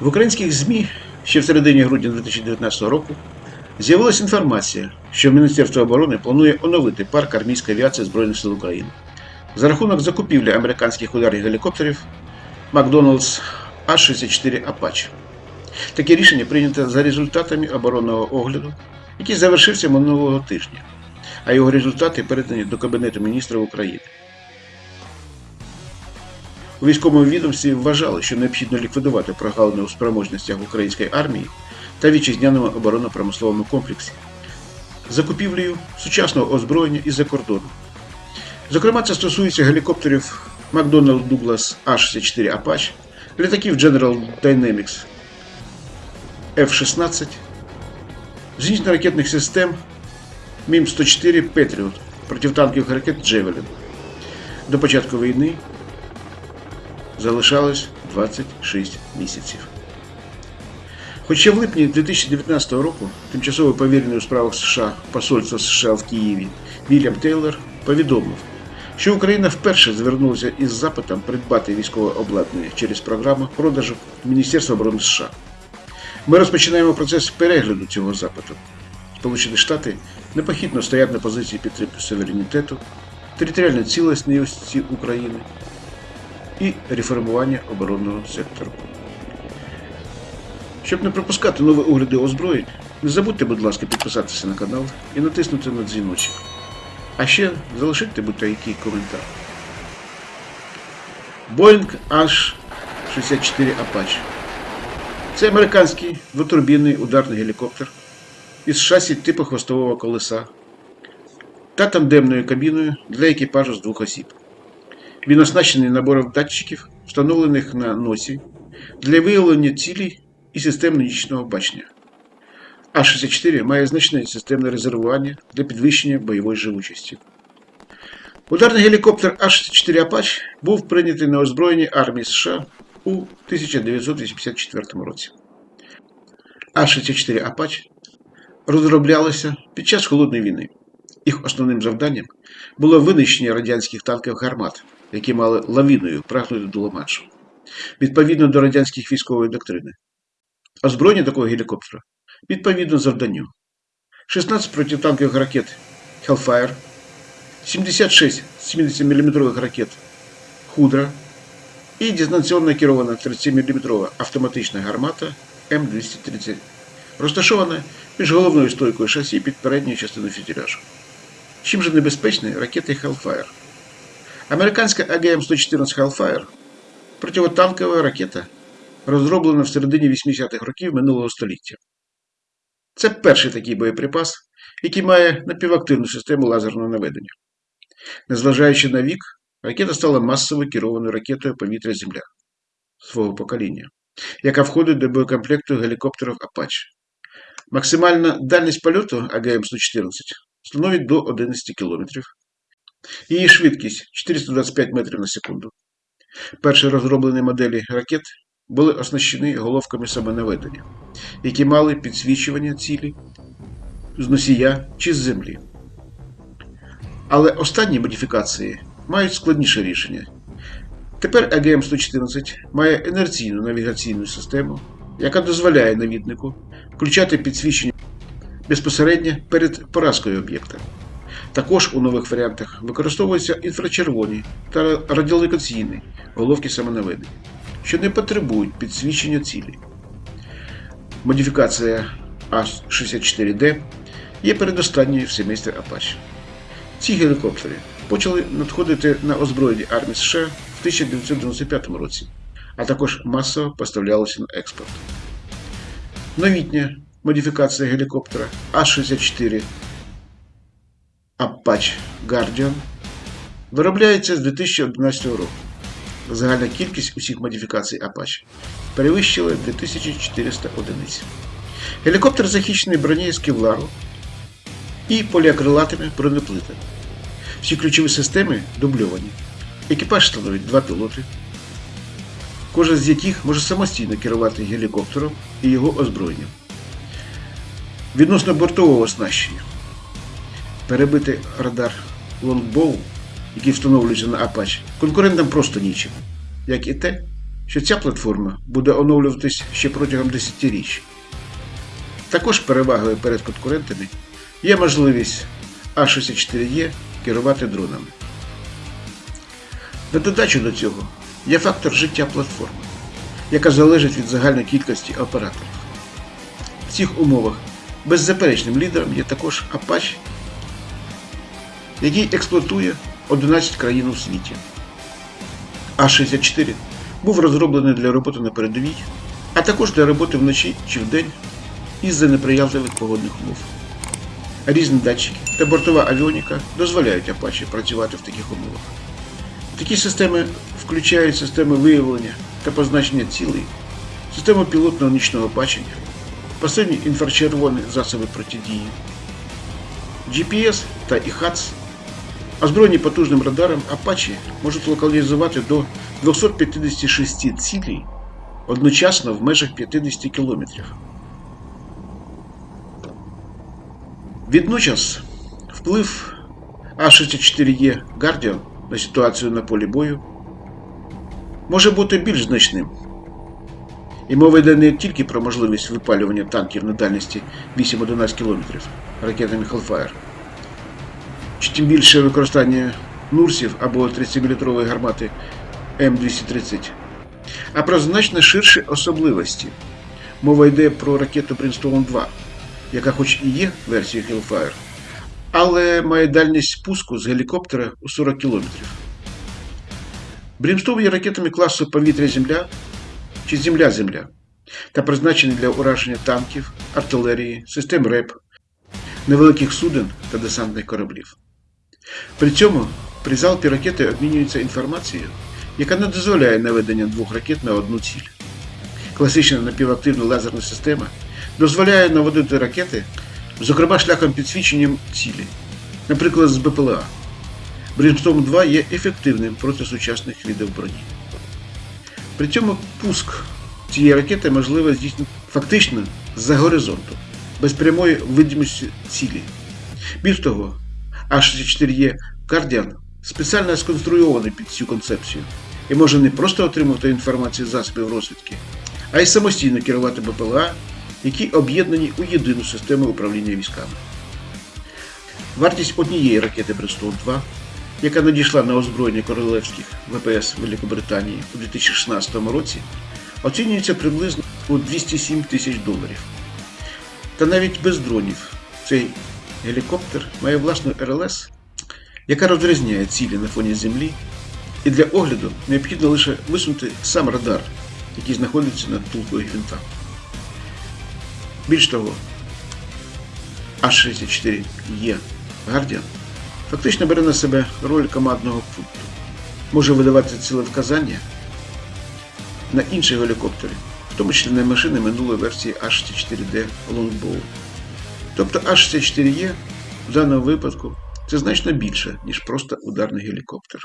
В українських ЗМІ ще в середині грудня 2019 року з'явилася інформація, що Міністерство оборони планує оновити парк армійської авіації Збройних сил України за рахунок закупівлі американських ударних гелікоптерів Макдоналдс А-64 Apache. Таке рішення прийнято за результатами оборонного огляду, який завершився минулого тижня, а його результати передані до Кабінету міністрів України. У військовому відомстві вважали, що необхідно ліквідувати прогалини у спроможностях української армії та вітчизняному оборонно-промисловому комплексі, закупівлею сучасного озброєння із-за кордону. Зокрема, це стосується гелікоптерів McDonnell Douglas A-64 Apache, літаків General Dynamics F-16, зенітно-ракетних систем МІМ-104 Patriot протитанкових ракет Джевелін. До початку війни залишалось 26 місяців. Хоча в липні 2019 року тимчасово повірений у справах США Посольства США в Києві Вільям Тейлор повідомив, що Україна вперше звернулася із запитом придбати військове обладнання через програму продажу Міністерства оборони США. Ми розпочинаємо процес перегляду цього запиту. Сполучені Штати непохитно стоять на позиції підтримки суверенітету, територіальної цілісності України і реформування оборонного сектору. Щоб не пропускати нові огляди озброєнь, не забудьте, будь ласка, підписатися на канал і натиснути на дзвіночок. А ще залишити будь-який коментар. Boeing H-64 Apache. Це американський двотурбінний ударний гелікоптер із шасі типу хвостового колеса та тандемною кабіною для екіпажу з двох осіб. Він оснащений набором датчиків, встановлених на носі, для виявлення цілей і систем нічного бачення. А-64 має значне системне резервування для підвищення бойової живучості. Ударний гелікоптер А-64 Apache був прийнятий на озброєння армії США у 1984 році. А-64 Apache розроблялися під час Холодної війни. Їх основним завданням було винищення радянських танків гармат, які мали лавіною прагнути до Ла-Маншу, відповідно до радянських військової доктрини. Озброєння такого гелікоптера відповідно завданню. 16 протитанкових ракет Hellfire, 76 70-мм ракет Худра і дистанційно керована 30-мм автоматична гармата М230, розташована між головною стойкою шасі під передньою частиною фюзеляжу. Чим же небезпечні ракети Hellfire? Американська АГМ-114 Hellfire противотанкова ракета, розроблена в середині 80-х років минулого століття. Це перший такий боєприпас, який має напівактивну систему лазерного наведення. Незважаючи на вік, ракета стала масово керованою ракетою повітря-Земля свого покоління, яка входить до боєкомплекту гелікоптерів Apache. Максимальна дальність польоту АГМ-114 становить до 11 км. Її швидкість 425 метрів на секунду. Перші розроблені моделі ракет були оснащені головками самонаведення, які мали підсвічування цілі з носія чи з землі. Але останні модифікації мають складніше рішення. Тепер АГМ-114 має інерційну навігаційну систему, яка дозволяє навіднику включати підсвічення безпосередньо перед поразкою об'єкта. Також у нових варіантах використовуються інфрачервоні та радіолокаційні головки самонаведення, що не потребують підсвічення цілі. Модифікація А-64D є передостанньою в семестрі Apache. Ці гелікоптери почали надходити на озброєння армії США в 1995 році, а також масово поставлялися на експорт. Новітня модифікація гелікоптера А-64 Apache Guardian виробляється з 2011 року. Загальна кількість усіх модифікацій Apache перевищила 2400 одиниць. Гелікоптер захищений бронею з кевлару і поліакрилатами бронеплитами. Всі ключові системи дубльовані. Екіпаж становить два пілоти, кожен з яких може самостійно керувати гелікоптером і його озброєнням. Відносно бортового оснащення. Перебити радар Longbow, який встановлюється на Apache, конкурентам просто нічим, як і те, що ця платформа буде оновлюватись ще протягом десятиріч. Також перевагою перед конкурентами є можливість А64Е керувати дронами. На додачу до цього є фактор життя платформи, яка залежить від загальної кількості операторів. В цих умовах беззаперечним лідером є також Apache, який експлуатує 11 країн у світі. А64 був розроблений для роботи на передовій, а також для роботи вночі чи вдень із-за неприязливих погодних умов. Різні датчики та бортова авіоніка дозволяють Apache працювати в таких умовах. Такі системи включають системи виявлення та позначення цілей, систему пілотного нічного бачення, пасивні інфрачервоні засоби протидії, GPS та IHATS, озброєні потужним радаром Apache можуть локалізувати до 256 цілей одночасно в межах 50 кілометрів. Відночас вплив А64Е Guardian на ситуацію на полі бою може бути більш значним. І мова йде не тільки про можливість випалювання танків на дальності 8-11 км ракетами Hellfire, тим більше використання Нурсів або 30-мм гармати М230, а про значно ширші особливості. Мова йде про ракету Brimstone 2, яка хоч і є версією Hellfire, але має дальність спуску з гелікоптера у 40 км. Брімстоун є ракетами класу повітря-Земля чи Земля-Земля та призначені для ураження танків, артилерії, систем РЕП, невеликих суден та десантних кораблів. При цьому при залпі ракети обмінюється інформацією, яка не дозволяє наведення двох ракет на одну ціль. Класична напівактивна лазерна система дозволяє наводити ракети, зокрема шляхом підсвічення цілі, наприклад, з БПЛА. Brimstone 2 є ефективним проти сучасних видів броні. При цьому пуск цієї ракети можливо здійснити фактично з-за горизонту, без прямої видимості цілі. Більш того, А64Е Guardian спеціально сконструйований під цю концепцію і може не просто отримувати інформацію з засобів розвідки, а й самостійно керувати БПЛА, які об'єднані у єдину систему управління військами. Вартість однієї ракети Brimstone 2 яка надійшла на озброєння королевських ВПС Великобританії у 2016 році, оцінюється приблизно у 207 тисяч доларів. Та навіть без дронів цей гелікоптер має власну РЛС, яка розрізняє цілі на фоні землі, і для огляду необхідно лише висунути сам радар, який знаходиться над тулкою гвинта. Більш того, А64Е Guardian фактично бере на себе роль командного пункту, може видавати цілевказання на інші гелікоптери, в тому числі на машини минулої версії H64D Longbow. Тобто H64E в даному випадку це значно більше, ніж просто ударний гелікоптер.